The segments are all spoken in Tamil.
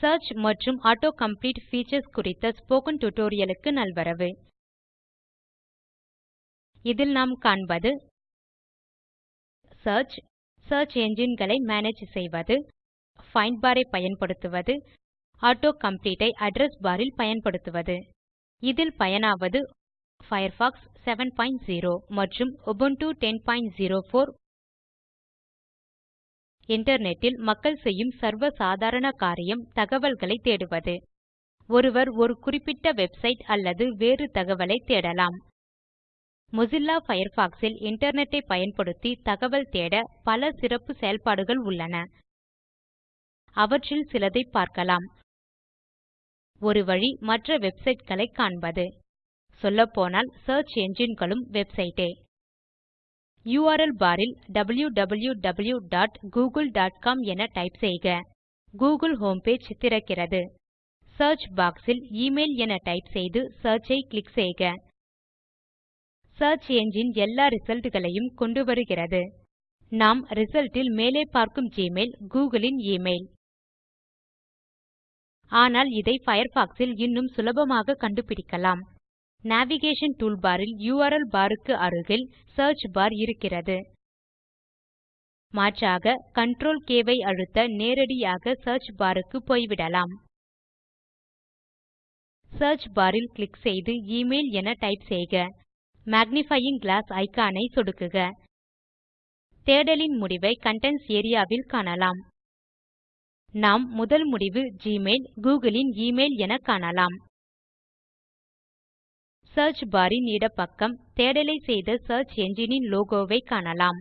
Search மற்றும் auto Complete Features குறித்த ஸ்போக்கன் tutorialக்கு நல்வரவு. இதில் நாம் காண்பது Search, Search Engine களை மேனேஜ் செய்வது Find Bar ஐ பயன்படுத்துவது auto Complete ஐ அட்ரெஸ் பார் ல் பயன்படுத்துவது. இதில் பயனாவது Firefox 70 மற்றும் Ubuntu 1004 இன்டர்நெட்டில் மக்கள் செய்யும் சர்வ சாதாரண காரியம் தகவல்களை தேடுவது. ஒருவர் ஒரு குறிப்பிட்ட வெப்சைட் அல்லது வேறு தகவலை தேடலாம். மொசில்லா பயர்ஃபாக்ஸ் ல் இன்டர்நெட்டை பயன்படுத்தி தகவல் தேட பல சிறப்பு செயல்பாடுகள் உள்ளன. அவற்றில் சிலதை பார்க்கலாம். ஒரு வழி மற்ற வெப்சைட்களை காண்பது. சொல்லப்போனால் சியர்ச் என்ஜின்களும் வெப்சைட்டே. யுஆர்எல் பார் ல் wwwgooglecom என டைப் செய்க. கூகுள் ஹோம் பேஜ் திறக்கிறது. சியர்ச் பாக்ஸ் ல் எமெயில் என டைப் செய்து சியர்ச் ஐ கிளிக் செய்க. சியர்ச் என்ஜின் எல்லா ரிசல்ட் களையும் கொண்டுவருகிறது நாம் ரிசல்ட் ல் மேலே பார்க்கும் ஜிமெயில் கூகிள் ன் எமெயில் ஆனால் இதை பயர்ஃபாக்ஸ் ல் இன்னும் சுலபமாக கண்டுபிடிக்கலாம். நேவிகேஷன் டூல்பார் ல் யுஆர்எல் பார் க்கு அருகில் சியர்ச் பார் இருக்கிறது. மாற்றாக CTRL K ஐ அழுத்த நேரடியாக சியர்ச் பார் க்கு போய்விடலாம். சியர்ச் பார் ல் கிளிக் செய்து எமெயில் என டைப் செய்க. மேக்னிஃபையிங் கிளாஸ் இக்கான் ஐ சொடுக்குக. தேடலின் முடிவை கன்டென்ட்ஸ் ஏரியா வில் காணலாம். நாம் முதல் முடிவு ஜிமெயில் கூகிள் ன் எமெயில் என காணலாம். Search bar ன் இடப்பக்கம் தேடலை செய்த search engine லோகோவை காணலாம்.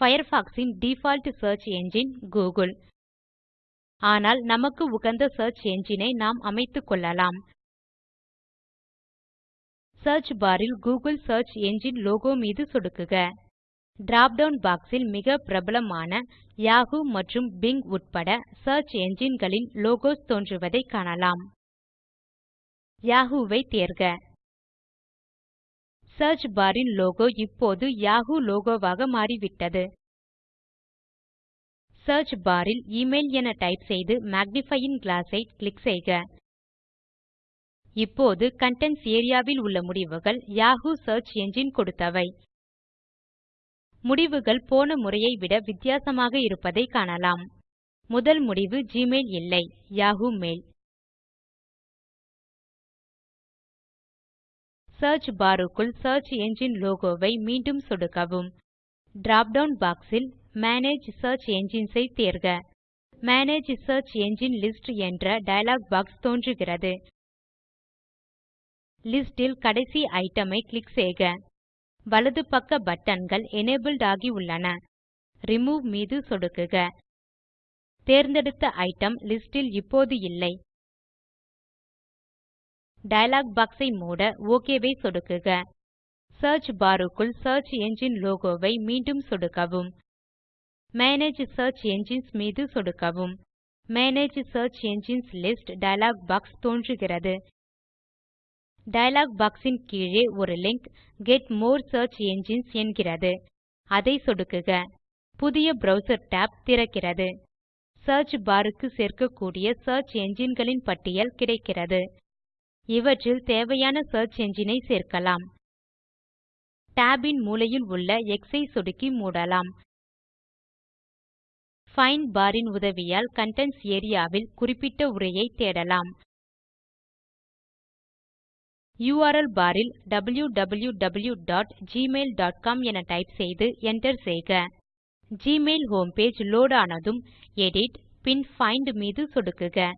Firefox ன் டிஃபால்ட் சியர்ச் என்ஜின் கூகிள் ஆனால் நமக்கு உகந்த search engine ஐ நாம் அமைத்துக்கொள்ளலாம் சியர்ச் பார் ல் Google Search என்ஜின் லோகோ மீது சொடுக்குக. டிராப் டவுன் பாக்ஸ் மிக பிரபலமான Yahoo மற்றும் பிங் உட்பட Search Engine களின் லோகோஸ் தோன்றுவதை காணலாம். யாஹூ ஐ தேர்க. சர்ச் பார் ன் லோகோ இப்போது யாஹூ லோகோவாக மாறிவிட்டது. சியர்ச் பார் ல் எமெயில் என டைப் செய்து மேக்னிஃபையிங் கிளாஸ் ஐ கிளிக் செய்க. இப்போது கன்டென்ட்ஸ் ஏரியா வில் உள்ள முடிவுகள் யாஹூ சியர்ச் என்ஜின் கொடுத்தவை. முடிவுகள் போன முறையை விட வித்தியாசமாக இருப்பதை காணலாம். முதல் முடிவு ஜிமெயில் இல்லை யாஹூ மெயில் சியர்ச் பார் க்குள் சியர்ச் என்ஜின் லோகோ மீண்டும் சொடுக்கவும். Drop down box manage search engines ஐ தேர்க. மேனேஜ் சியர்ச் என்ஜின் லிஸ்ட் என்ற டயலாக் பாக்ஸ் தோன்றுகிறது. லிஸ்ட் ல் கடைசி ஐட்டம் ஐ கிளிக் செய்க. வலது பக்க பட்டன்கள் எனபிள்ட் ஆகி உள்ளன. ரிமூவ் மீது சொடுக்குக. தேர்ந்தெடுத்த ஐட்டம் லிஸ்ட் ல் இப்போது இல்லை. டயலாக் பாக்ஸை மூட ஒக் ஐ சொடுக்குக. சியர்ச் பார் க்குள் சியர்ச் என்ஜின் லோகோ மீண்டும் சொடுக்கவும். மேனேஜ் சியர்ச் என்ஜின்ஸ் மீது சொடுக்கவும். Manage search engines list dialog box தோன்றுகிறது. டயலாக் பாக்ஸ் ன் கீழே ஒரு link get more search engines என்கிறது. அதை சொடுக்குக. புதிய ப்ரவ்சர் tab திறக்கிறது. சியர்ச் பார் க்கு சேர்க்கக்கூடிய சியர்ச் engineகளின் பட்டியல் கிடைக்கிறது. இவற்றில் தேவையான search engine ஐ சேர்க்கலாம். Tab இன் மூலையில் உள்ள X ஐ சொடுக்கி மூடலாம். Find bar இன் உதவியால் கன்டென்ட்ஸ் area வில் குறிப்பிட்ட உரையை தேடலாம். URL bar இல் wwwgmailcom என டைப் செய்து enter செய்க. ஜிமெயில் ஹோம் பேஜ் லோட் ஆனதும் எடிட் பின் பைண்ட் மீது சொடுக்குக.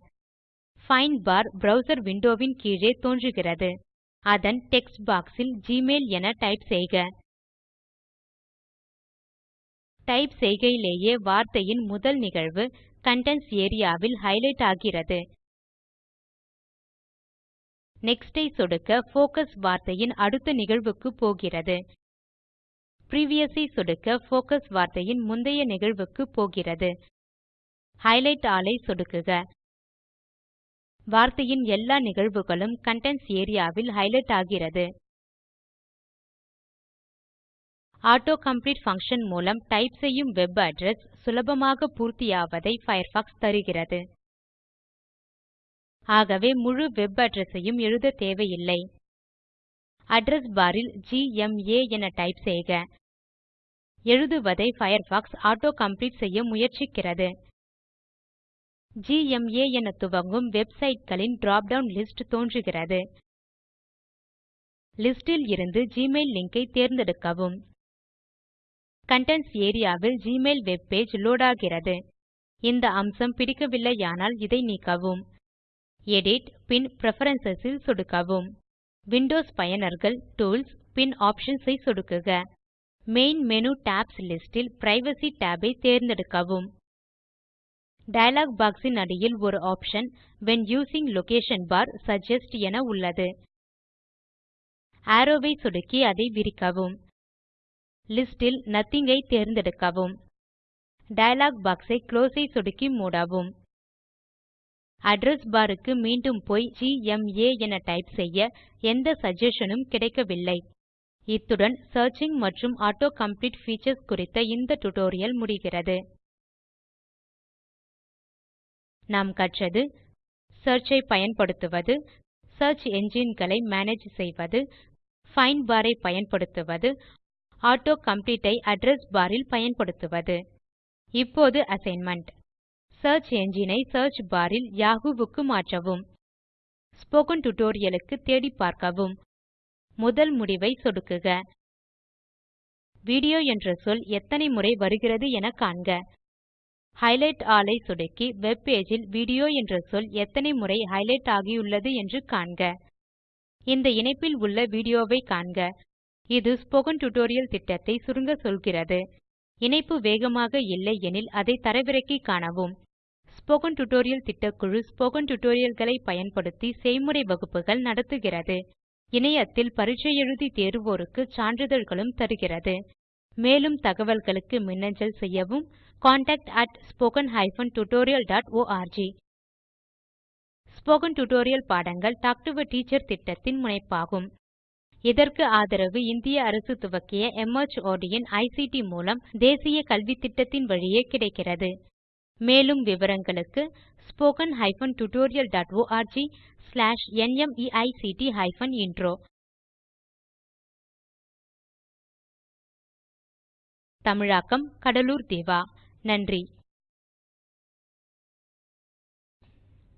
பைண்ட் பார் browser window ன் கீழே தோன்றுகிறது. அதன் டெக்ஸ்ட் box ல் ஜிமெயில் என டைப் செய்க. டைப் செய்கையிலேயே வார்த்தையின் முதல் நிகழ்வு கன்டென்ட்ஸ் ஏரியா வில் ஹைலைட் ஆகிறது. நெக்ஸ்ட் ஐ சொடுக்க போக்கஸ் வார்த்தையின் அடுத்த நிகழ்வுக்கு போகிறது. பிரிவியஸ் ஐ சொடுக்க போக்கஸ் வார்த்தையின் முந்தைய நிகழ்வுக்கு போகிறது. ஹைலைட் ஆல் ஐ சொடுக்குக. வார்த்தையின் எல்லா நிகழ்வுகளும் கண்டென்ட்ஸ் ஏரியாவில் ஹைலைட் ஆகிறது. ஆட்டோ கம்ப்ளீட் ஃபங்ஷன் மூலம் டைப் செய்யும் வெப் அட்ரஸ் சுலபமாக பூர்த்தியாவதை பயர்ஃபாக்ஸ் தருகிறது. ஆகவே முழு வெப் அட்ரஸையும் ஐயும் எழுத தேவையில்லை. அட்ரஸ் பார் ல் ஜிஎம்ஏ என டைப் செய்க. எழுதுவதை பயர்ஃபாக்ஸ் ஆட்டோ கம்ப்ளீட் செய்ய முயற்சிக்கிறது. ஜிஎம்ஏ என துவங்கும் வெப்சைட்களின் drop டவுன் லிஸ்ட் தோன்றுகிறது லிஸ்டில் இருந்து ஜிமெயில் லிங்க் ஐ தேர்ந்தெடுக்கவும். கன்டென்ட்ஸ் ஏரியா வில் ஜிமெயில் வெப் பேஜ் லோட் ஆகிறது இந்த அம்சம் பிடிக்கவில்லையானால் இதை நீக்கவும். எடிட் பின் பிரெஃபரன்ஸ் இல் சொடுக்கவும். விண்டோஸ் பயனர்கள் டூல்ஸ் பின் ஆப்ஷன்ஸ் ஐ சொடுக்குக. மெயின் மேனு டாப்ஸ் லிஸ்ட் ல் பிரைவசி tab ஐ தேர்ந்தெடுக்கவும். டயலாக் பாக்ஸ் ன் அடியில் ஒரு option when using location bar suggest என உள்ளது. அரோவ் ஐ சொடுக்கி அதை விரிக்கவும். லிஸ்ட் ல் நத்திங் ஐ தேர்ந்தெடுக்கவும். டயலாக் பாக்ஸ் ஐ குளோஸ் ஐ சொடுக்கி மூடவும். அட்ரெஸ் பார் க்கு மீண்டும் போய் ஜிஎம்ஏ என டைப் செய்ய எந்த சகஸ்ஷன் உம் கிடைக்கவில்லை. இத்துடன் சியர்ச்சிங் மற்றும் ஆட்டோ காம்ப்ளீட் பீச்சர்ஸ் குறித்த இந்த டியூட்டோரியல் முடிகிறது. நாம் கற்றது search ஐ பயன்படுத்துவது search engine களை மேனேஜ் செய்வது பைண்ட் பார் ஐ பயன்படுத்துவது ஆட்டோ காம்ப்ளீட் ஐ அட்ரெஸ் பார் ல் பயன்படுத்துவது. இப்போது அசைன்மென்ட் சியர்ச் என்ஜின் ஐ சியர்ச் பார் ல் யாஹூ க்கு மாற்றவும். ஸ்போக்கன் டியூட்டோரியல் க்கு தேடிப்பார்க்கவும் முதல் முடிவை சொடுக்குக. வீடியோ என்ற சொல் எத்தனை முறை வருகிறது என காண்க. ஹைலைட் ஆல் ஐ சொடுக்கி வெப் பேஜில் வீடியோ என்ற சொல் எத்தனை முறை ஹைலைட் ஆகியுள்ளது என்று காண்க. இந்த இணைப்பில் உள்ள வீடியோவை காண்க. இது ஸ்போக்கன் டியூட்டோரியல் திட்டத்தை சுருங்க சொல்கிறது. இணைப்பு வேகமாக இல்லை எனில் அதை தரவிறக்கி காணவும். ஸ்போக்கன் டியூட்டோரியல் திட்டக்குழு ஸ்போக்கன் டியூட்டோரியல்களை பயன்படுத்தி செய்முறை வகுப்புகள் நடத்துகிறது. இணையத்தில் பரீட்சை எழுதி தேர்வோருக்கு சான்றிதழ்களும் தருகிறது. மேலும் தகவல்களுக்கு மின்னஞ்சல் செய்யவும் contactspoken tutorialorg ஸ்போக்கன் டியூட்டோரியல் பாடங்கள் டாக் டு எ டீச்சர் திட்டத்தின் முனைப்பாகும். இதற்கு ஆதரவு இந்திய அரசு துவக்கிய மார்ட் இன் ஐசிடி மூலம் தேசிய கல்வித்திட்டத்தின் வழியே கிடைக்கிறது. மேலும் விவரங்களுக்கு spoken hyphen tutorial dot ORG slash NMEICT hyphen intro தமிழாக்கம் கடலூர் திவா. நன்றி